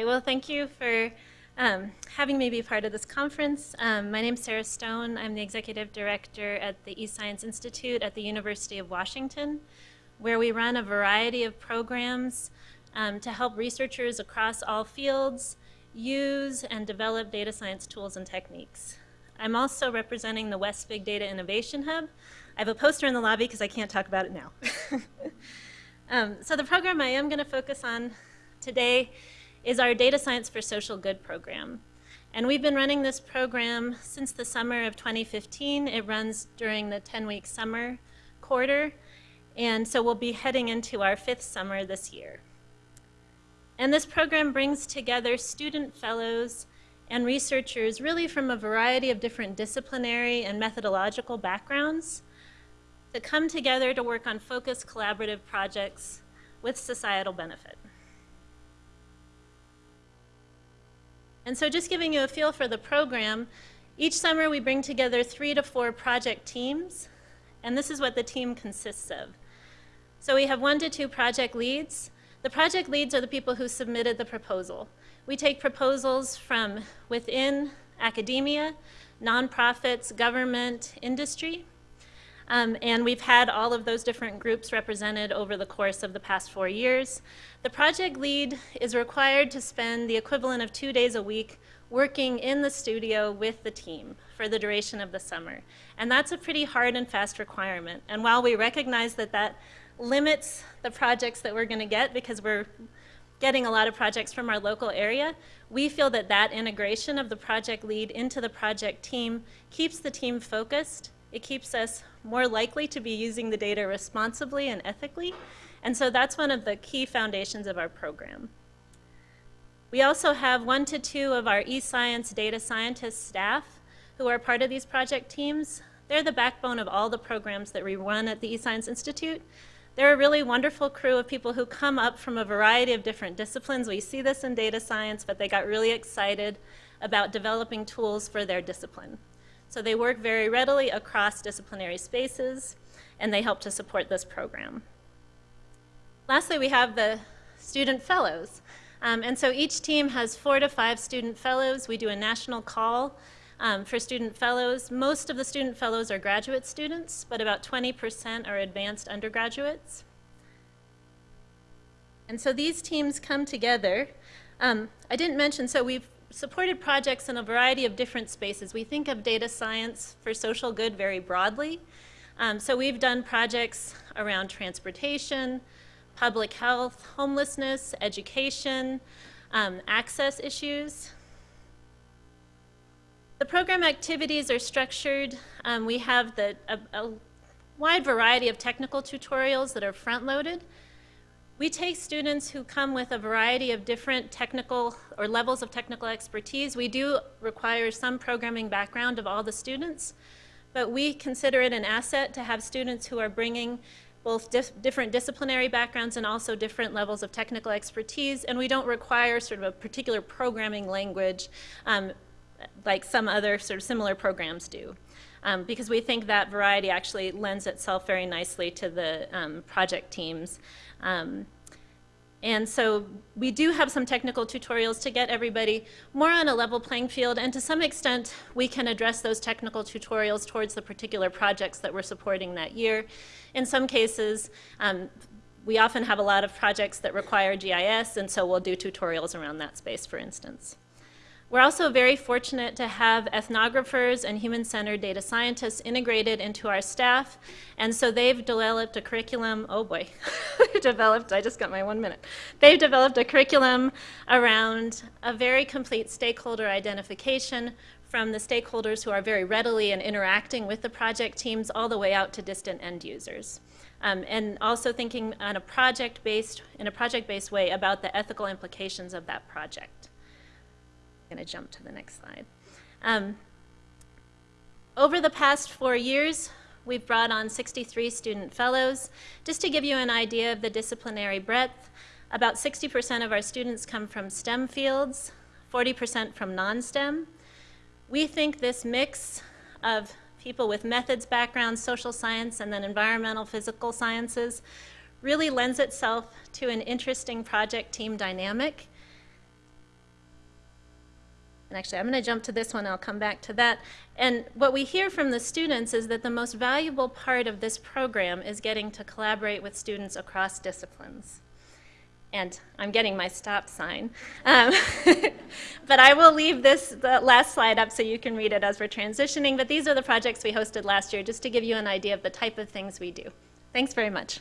Hi, well, thank you for um, having me be part of this conference. Um, my name is Sarah Stone. I'm the Executive Director at the eScience Institute at the University of Washington, where we run a variety of programs um, to help researchers across all fields use and develop data science tools and techniques. I'm also representing the West Big Data Innovation Hub. I have a poster in the lobby because I can't talk about it now. um, so the program I am going to focus on today is our Data Science for Social Good program. And we've been running this program since the summer of 2015. It runs during the 10-week summer quarter. And so we'll be heading into our fifth summer this year. And this program brings together student fellows and researchers really from a variety of different disciplinary and methodological backgrounds to come together to work on focused collaborative projects with societal benefit. And so just giving you a feel for the program, each summer we bring together three to four project teams, and this is what the team consists of. So we have one to two project leads. The project leads are the people who submitted the proposal. We take proposals from within academia, nonprofits, government, industry, um, and we've had all of those different groups represented over the course of the past four years. The project lead is required to spend the equivalent of two days a week working in the studio with the team for the duration of the summer. And that's a pretty hard and fast requirement. And while we recognize that that limits the projects that we're going to get because we're getting a lot of projects from our local area, we feel that that integration of the project lead into the project team keeps the team focused it keeps us more likely to be using the data responsibly and ethically. And so that's one of the key foundations of our program. We also have one to two of our eScience data scientist staff who are part of these project teams. They're the backbone of all the programs that we run at the eScience Institute. They're a really wonderful crew of people who come up from a variety of different disciplines. We see this in data science, but they got really excited about developing tools for their discipline. So they work very readily across disciplinary spaces, and they help to support this program. Lastly, we have the student fellows. Um, and so each team has four to five student fellows. We do a national call um, for student fellows. Most of the student fellows are graduate students, but about 20% are advanced undergraduates. And so these teams come together. Um, I didn't mention, so we've supported projects in a variety of different spaces. We think of data science for social good very broadly. Um, so we've done projects around transportation, public health, homelessness, education, um, access issues. The program activities are structured. Um, we have the, a, a wide variety of technical tutorials that are front-loaded. We take students who come with a variety of different technical or levels of technical expertise. We do require some programming background of all the students, but we consider it an asset to have students who are bringing both dif different disciplinary backgrounds and also different levels of technical expertise, and we don't require sort of a particular programming language um, like some other sort of similar programs do. Um, because we think that variety actually lends itself very nicely to the um, project teams. Um, and so we do have some technical tutorials to get everybody more on a level playing field, and to some extent, we can address those technical tutorials towards the particular projects that we're supporting that year. In some cases, um, we often have a lot of projects that require GIS, and so we'll do tutorials around that space, for instance. We're also very fortunate to have ethnographers and human-centered data scientists integrated into our staff. And so they've developed a curriculum, oh boy, developed, I just got my one minute. They've developed a curriculum around a very complete stakeholder identification from the stakeholders who are very readily and interacting with the project teams all the way out to distant end users. Um, and also thinking on a project-based, in a project-based way about the ethical implications of that project going to jump to the next slide. Um, over the past four years, we've brought on 63 student fellows. Just to give you an idea of the disciplinary breadth, about 60% of our students come from STEM fields, 40% from non-STEM. We think this mix of people with methods backgrounds, social science, and then environmental physical sciences really lends itself to an interesting project team dynamic And actually, I'm going to jump to this one, I'll come back to that. And what we hear from the students is that the most valuable part of this program is getting to collaborate with students across disciplines. And I'm getting my stop sign. Um, but I will leave this last slide up so you can read it as we're transitioning. But these are the projects we hosted last year, just to give you an idea of the type of things we do. Thanks very much.